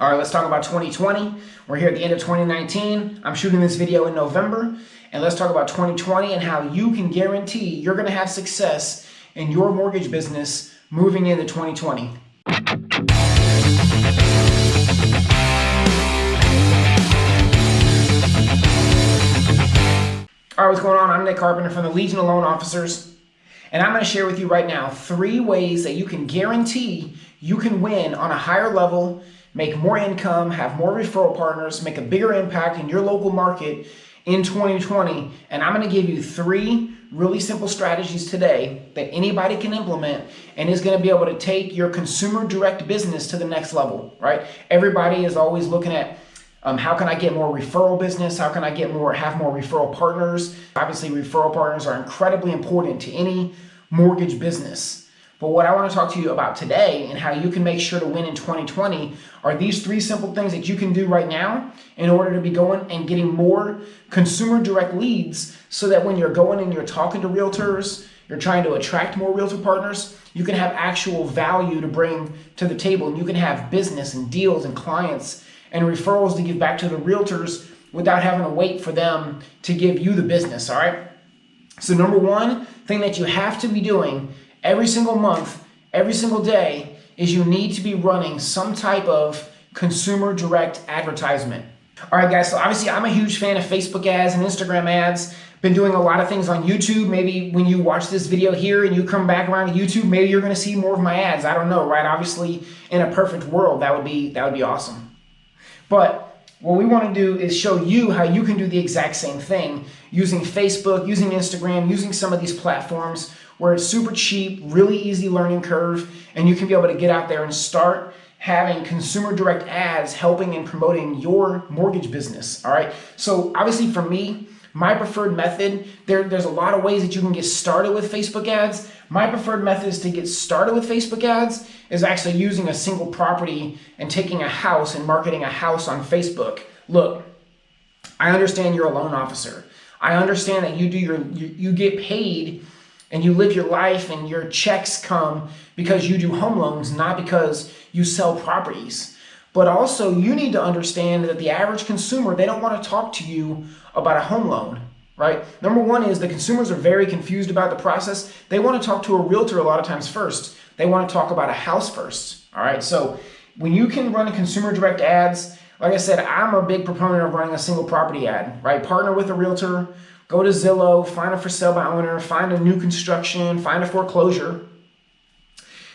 All right, let's talk about 2020. We're here at the end of 2019. I'm shooting this video in November. And let's talk about 2020 and how you can guarantee you're going to have success in your mortgage business moving into 2020. All right, what's going on? I'm Nick Carpenter from the Legion of Loan Officers. And I'm going to share with you right now three ways that you can guarantee you can win on a higher level make more income, have more referral partners, make a bigger impact in your local market in 2020. And I'm going to give you three really simple strategies today that anybody can implement and is going to be able to take your consumer direct business to the next level, right? Everybody is always looking at um, how can I get more referral business? How can I get more, have more referral partners? Obviously, referral partners are incredibly important to any mortgage business. But what I want to talk to you about today and how you can make sure to win in 2020 are these three simple things that you can do right now in order to be going and getting more consumer direct leads so that when you're going and you're talking to realtors, you're trying to attract more realtor partners, you can have actual value to bring to the table and you can have business and deals and clients and referrals to give back to the realtors without having to wait for them to give you the business, all right? So number one thing that you have to be doing every single month, every single day, is you need to be running some type of consumer direct advertisement. All right, guys, so obviously I'm a huge fan of Facebook ads and Instagram ads. Been doing a lot of things on YouTube. Maybe when you watch this video here and you come back around to YouTube, maybe you're gonna see more of my ads. I don't know, right? Obviously, in a perfect world, that would be that would be awesome. But what we want to do is show you how you can do the exact same thing using Facebook, using Instagram, using some of these platforms where it's super cheap, really easy learning curve, and you can be able to get out there and start having consumer direct ads helping and promoting your mortgage business. All right. So obviously for me, my preferred method, there, there's a lot of ways that you can get started with Facebook ads. My preferred method is to get started with Facebook ads is actually using a single property and taking a house and marketing a house on Facebook. Look, I understand you're a loan officer. I understand that you do your you, you get paid and you live your life and your checks come because you do home loans, not because you sell properties. But also you need to understand that the average consumer, they don't want to talk to you about a home loan, right? Number one is the consumers are very confused about the process. They want to talk to a realtor a lot of times first. They want to talk about a house first, all right? So when you can run consumer direct ads, like I said, I'm a big proponent of running a single property ad, right? Partner with a realtor, go to Zillow, find a for sale by owner, find a new construction, find a foreclosure,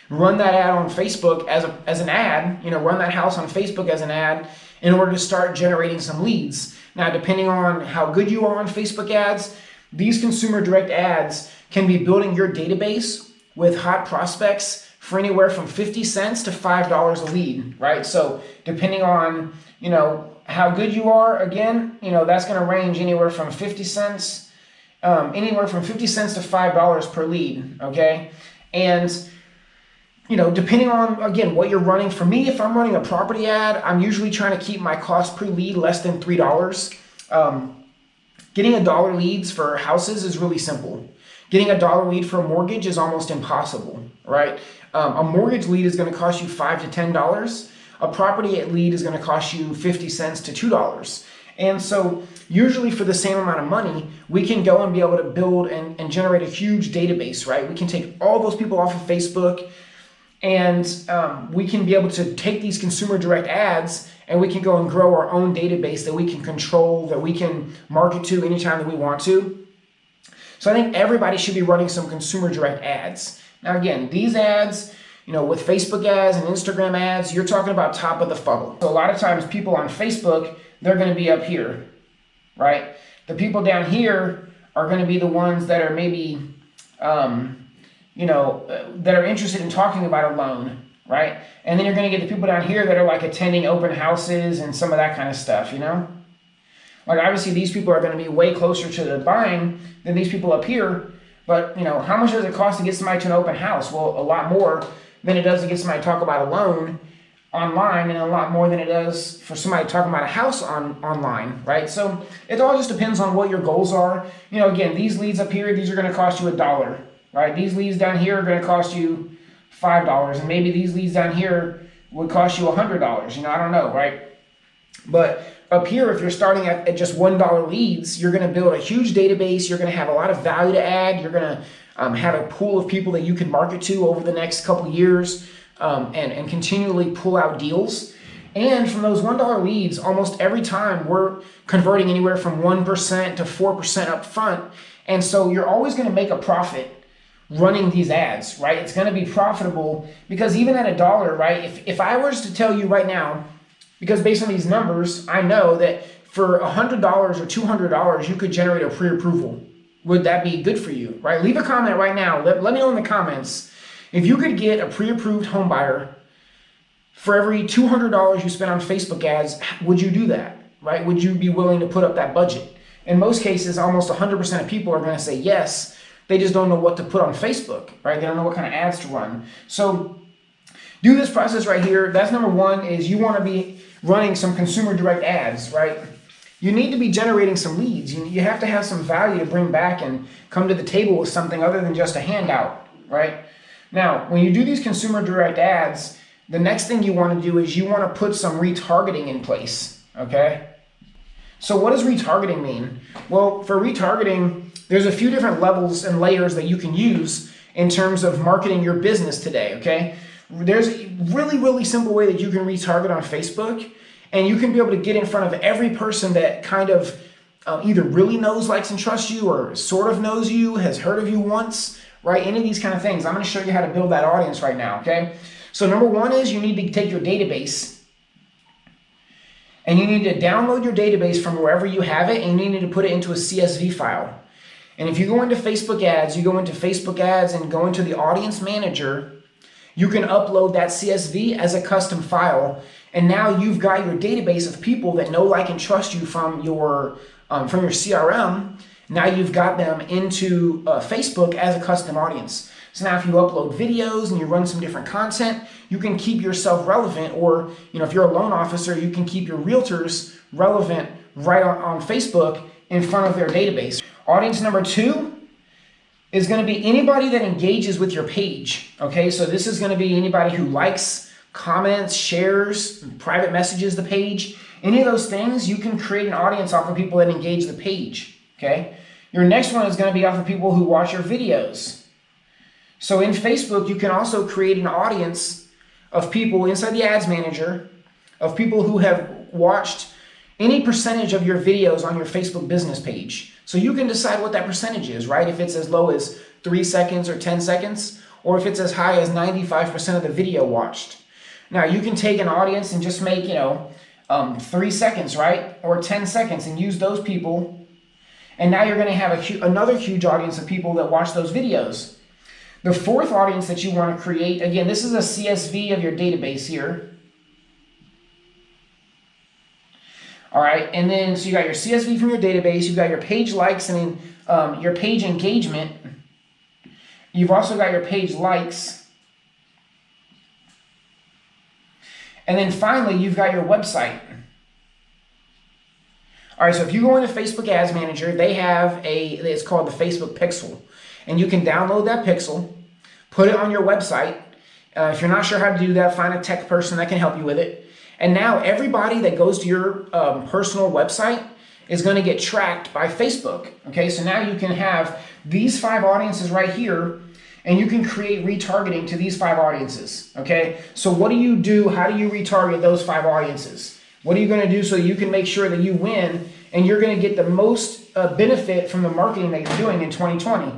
run that ad on Facebook as, a, as an ad, you know, run that house on Facebook as an ad in order to start generating some leads. Now, depending on how good you are on Facebook ads, these consumer direct ads can be building your database with hot prospects for anywhere from 50 cents to $5 a lead, right? So depending on, you know, how good you are, again, you know, that's going to range anywhere from 50 cents, um, anywhere from 50 cents to $5 per lead, okay? And you know, depending on, again, what you're running. For me, if I'm running a property ad, I'm usually trying to keep my cost per lead less than $3. Um, getting a dollar leads for houses is really simple. Getting a dollar lead for a mortgage is almost impossible, right? Um, a mortgage lead is going to cost you 5 to $10. A property lead is going to cost you 50 cents to $2. And so usually for the same amount of money, we can go and be able to build and, and generate a huge database, right? We can take all those people off of Facebook, and um, we can be able to take these consumer direct ads and we can go and grow our own database that we can control, that we can market to anytime that we want to. So I think everybody should be running some consumer direct ads. Now again, these ads, you know, with Facebook ads and Instagram ads, you're talking about top of the funnel. So a lot of times people on Facebook, they're gonna be up here, right? The people down here are gonna be the ones that are maybe, um, you know, uh, that are interested in talking about a loan, right? And then you're going to get the people down here that are like attending open houses and some of that kind of stuff, you know? Like obviously these people are going to be way closer to the buying than these people up here. But, you know, how much does it cost to get somebody to an open house? Well, a lot more than it does to get somebody to talk about a loan online and a lot more than it does for somebody talking about a house on online, right? So it all just depends on what your goals are. You know, again, these leads up here, these are going to cost you a dollar right? These leads down here are going to cost you $5 and maybe these leads down here would cost you $100. You know, I don't know, right? But up here, if you're starting at, at just $1 leads, you're going to build a huge database. You're going to have a lot of value to add. You're going to um, have a pool of people that you can market to over the next couple years um, and, and continually pull out deals. And from those $1 leads, almost every time we're converting anywhere from 1% to 4% up front. And so you're always going to make a profit running these ads, right? It's going to be profitable because even at a dollar, right? If, if I was to tell you right now, because based on these numbers, I know that for $100 or $200, you could generate a pre-approval. Would that be good for you, right? Leave a comment right now. Let, let me know in the comments. If you could get a pre-approved home buyer for every $200 you spend on Facebook ads, would you do that, right? Would you be willing to put up that budget? In most cases, almost 100% of people are going to say yes. They just don't know what to put on Facebook, right? They don't know what kind of ads to run. So do this process right here. That's number one is you want to be running some consumer direct ads, right? You need to be generating some leads. You, you have to have some value to bring back and come to the table with something other than just a handout, right? Now, when you do these consumer direct ads, the next thing you want to do is you want to put some retargeting in place, okay? So what does retargeting mean? Well, for retargeting, there's a few different levels and layers that you can use in terms of marketing your business today, okay? There's a really, really simple way that you can retarget on Facebook and you can be able to get in front of every person that kind of uh, either really knows, likes, and trusts you or sort of knows you, has heard of you once, right? Any of these kind of things. I'm going to show you how to build that audience right now, okay? So number one is you need to take your database and you need to download your database from wherever you have it and you need to put it into a CSV file. And if you go into Facebook ads, you go into Facebook ads and go into the audience manager you can upload that CSV as a custom file, and now you've got your database of people that know, like, and trust you from your um, from your CRM. Now you've got them into uh, Facebook as a custom audience. So now if you upload videos and you run some different content, you can keep yourself relevant or, you know, if you're a loan officer, you can keep your realtors relevant right on, on Facebook in front of their database. Audience number two is going to be anybody that engages with your page. Okay, so this is going to be anybody who likes, comments, shares, private messages the page. Any of those things, you can create an audience off of people that engage the page. Okay, your next one is going to be off of people who watch your videos. So in Facebook, you can also create an audience of people inside the ads manager of people who have watched any percentage of your videos on your Facebook business page. So you can decide what that percentage is, right? If it's as low as 3 seconds or 10 seconds, or if it's as high as 95% of the video watched. Now you can take an audience and just make, you know, um, 3 seconds, right? Or 10 seconds and use those people. And now you're going to have a, another huge audience of people that watch those videos. The fourth audience that you want to create, again, this is a CSV of your database here. All right, and then so you got your CSV from your database, you've got your page likes and um, your page engagement. You've also got your page likes. And then finally, you've got your website. All right, so if you go into Facebook Ads Manager, they have a, it's called the Facebook Pixel. And you can download that pixel, put it on your website. Uh, if you're not sure how to do that, find a tech person that can help you with it. And now everybody that goes to your um, personal website is going to get tracked by Facebook. Okay, so now you can have these five audiences right here and you can create retargeting to these five audiences. Okay, so what do you do? How do you retarget those five audiences? What are you going to do so you can make sure that you win and you're going to get the most uh, benefit from the marketing that you're doing in 2020?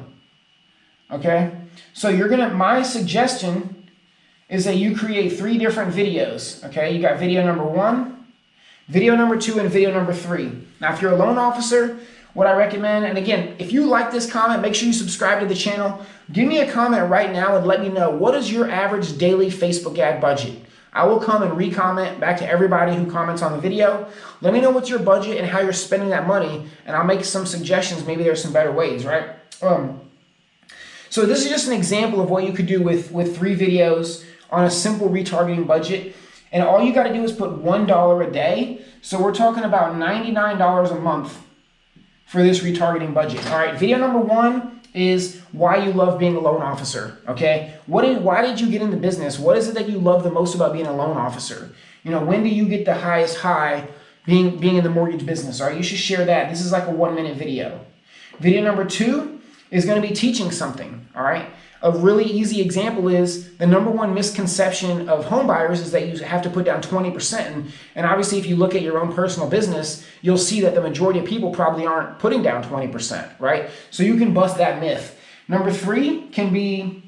Okay, so you're going to, my suggestion is that you create three different videos. Okay, you got video number one, video number two, and video number three. Now, if you're a loan officer, what I recommend, and again, if you like this comment, make sure you subscribe to the channel. Give me a comment right now and let me know what is your average daily Facebook ad budget. I will come and re-comment back to everybody who comments on the video. Let me know what's your budget and how you're spending that money, and I'll make some suggestions. Maybe there's some better ways, right? Um, so this is just an example of what you could do with, with three videos on a simple retargeting budget. And all you got to do is put $1 a day. So we're talking about $99 a month for this retargeting budget. All right, video number one is why you love being a loan officer. Okay, what did why did you get into business? What is it that you love the most about being a loan officer? You know, when do you get the highest high being being in the mortgage business? All right, you should share that. This is like a one minute video. Video number two is going to be teaching something. All right. A really easy example is the number one misconception of home buyers is that you have to put down 20%. And, obviously, if you look at your own personal business, you'll see that the majority of people probably aren't putting down 20%, right? So you can bust that myth. Number three can be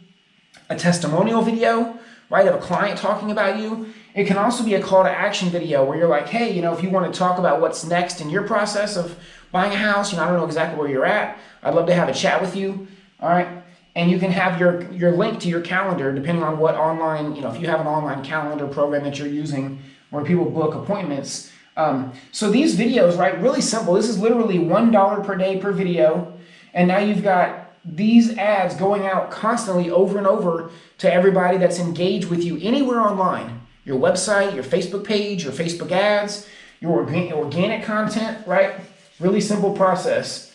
a testimonial video, right, of a client talking about you. It can also be a call to action video where you're like, hey, you know, if you want to talk about what's next in your process of buying a house, you know, I don't know exactly where you're at. I'd love to have a chat with you. All right and you can have your, your link to your calendar depending on what online, you know, if you have an online calendar program that you're using where people book appointments. Um, so these videos, right, really simple. This is literally $1 per day per video. And now you've got these ads going out constantly over and over to everybody that's engaged with you anywhere online. Your website, your Facebook page, your Facebook ads, your organic content, right? Really simple process.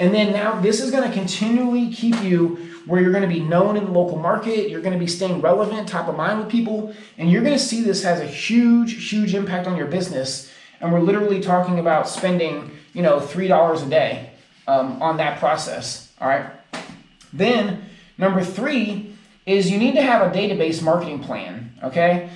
And then now this is going to continually keep you where you're going to be known in the local market, you're going to be staying relevant, top of mind with people, and you're going to see this has a huge, huge impact on your business. And we're literally talking about spending, you know, $3 a day um, on that process. All right. Then number three is you need to have a database marketing plan. Okay.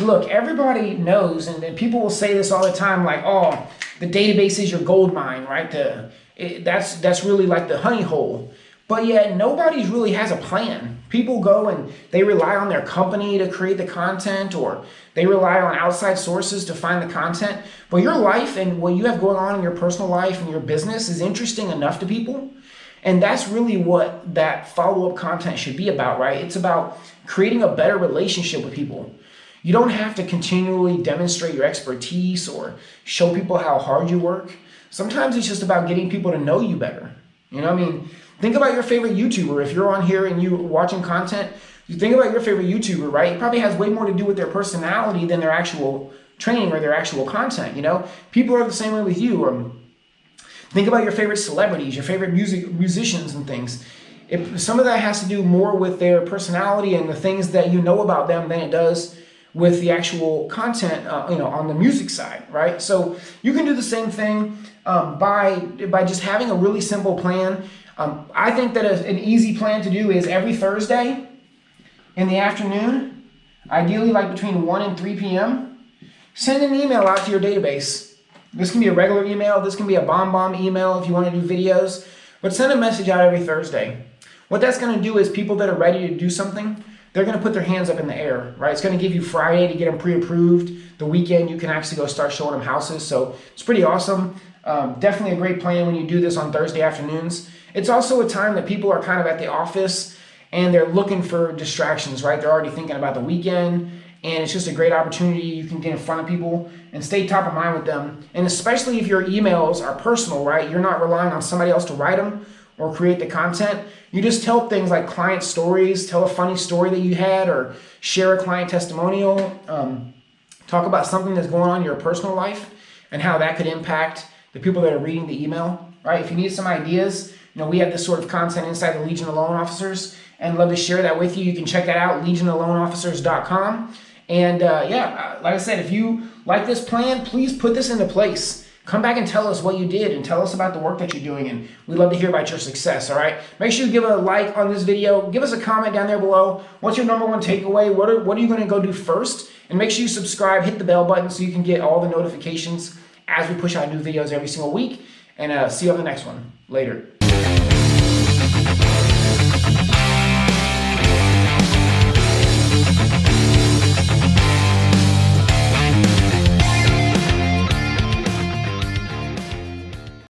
Look, everybody knows, and people will say this all the time, like, oh, the database is your gold mine, right? The, it, that's, that's really like the honey hole. But yet nobody really has a plan. People go and they rely on their company to create the content or they rely on outside sources to find the content. But your life and what you have going on in your personal life and your business is interesting enough to people. And that's really what that follow-up content should be about, right? It's about creating a better relationship with people. You don't have to continually demonstrate your expertise or show people how hard you work. Sometimes it's just about getting people to know you better. You know, I mean, Think about your favorite YouTuber. If you're on here and you're watching content, you think about your favorite YouTuber, right? It probably has way more to do with their personality than their actual training or their actual content, you know? People are the same way with you. Um, think about your favorite celebrities, your favorite music musicians and things. Some of that has to do more with their personality and the things that you know about them than it does with the actual content, uh, you know, on the music side, right? So you can do the same thing um, by by just having a really simple plan um, I think that a, an easy plan to do is every Thursday in the afternoon, ideally like between 1 and 3 p.m., send an email out to your database. This can be a regular email, this can be a BombBomb email if you want to do videos, but send a message out every Thursday. What that's going to do is people that are ready to do something, they're going to put their hands up in the air, right? It's going to give you Friday to get them pre-approved. The weekend, you can actually go start showing them houses. So it's pretty awesome. Um, definitely a great plan when you do this on Thursday afternoons. It's also a time that people are kind of at the office and they're looking for distractions, right? They're already thinking about the weekend and it's just a great opportunity. You can get in front of people and stay top of mind with them. And especially if your emails are personal, right? You're not relying on somebody else to write them or create the content. You just tell things like client stories, tell a funny story that you had, or share a client testimonial. Um, talk about something that's going on in your personal life and how that could impact the people that are reading the email, right? If you need some ideas, you know, we have this sort of content inside the Legion of Loan Officers and love to share that with you. You can check that out, legionofloanofficers.com. And uh, yeah, like I said, if you like this plan, please put this into place. Come back and tell us what you did and tell us about the work that you're doing. And we'd love to hear about your success, all right? Make sure you give a like on this video. Give us a comment down there below. What's your number one takeaway? What are, what are you going to go do first? And make sure you subscribe, hit the bell button so you can get all the notifications as we push out new videos every single week. And uh, see you on the next one. Later.